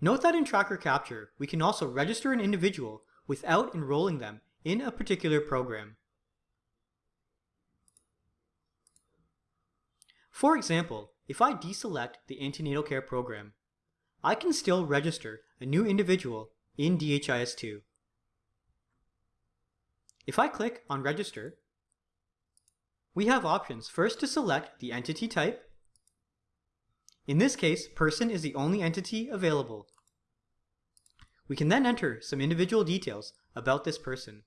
Note that in Tracker Capture, we can also register an individual without enrolling them in a particular program. For example, if I deselect the antenatal care program, I can still register a new individual in DHIS2. If I click on Register, we have options first to select the entity type. In this case, person is the only entity available. We can then enter some individual details about this person.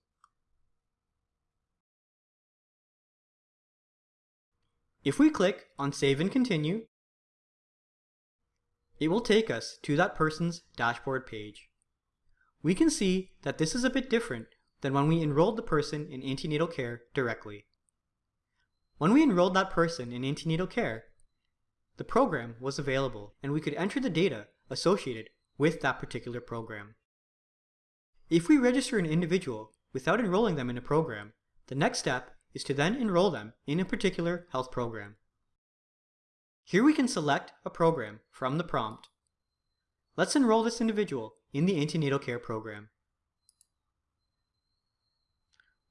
If we click on Save and Continue, it will take us to that person's dashboard page. We can see that this is a bit different than when we enrolled the person in antenatal care directly. When we enrolled that person in antenatal care, the program was available and we could enter the data associated with that particular program. If we register an individual without enrolling them in a program, the next step is to then enroll them in a particular health program. Here we can select a program from the prompt. Let's enroll this individual in the antenatal care program.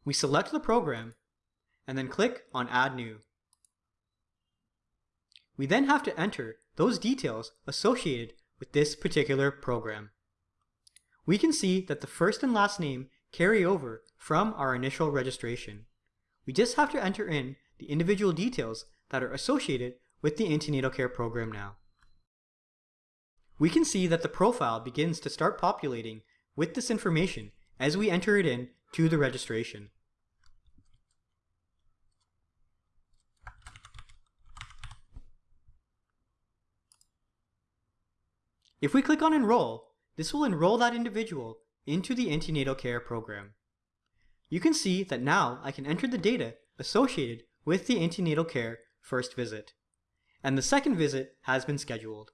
We select the program and then click on Add New. We then have to enter those details associated with this particular program. We can see that the first and last name carry over from our initial registration. We just have to enter in the individual details that are associated with the antenatal care program now. We can see that the profile begins to start populating with this information as we enter it in to the registration. If we click on Enroll, this will enroll that individual into the antenatal care program. You can see that now I can enter the data associated with the antenatal care first visit, and the second visit has been scheduled.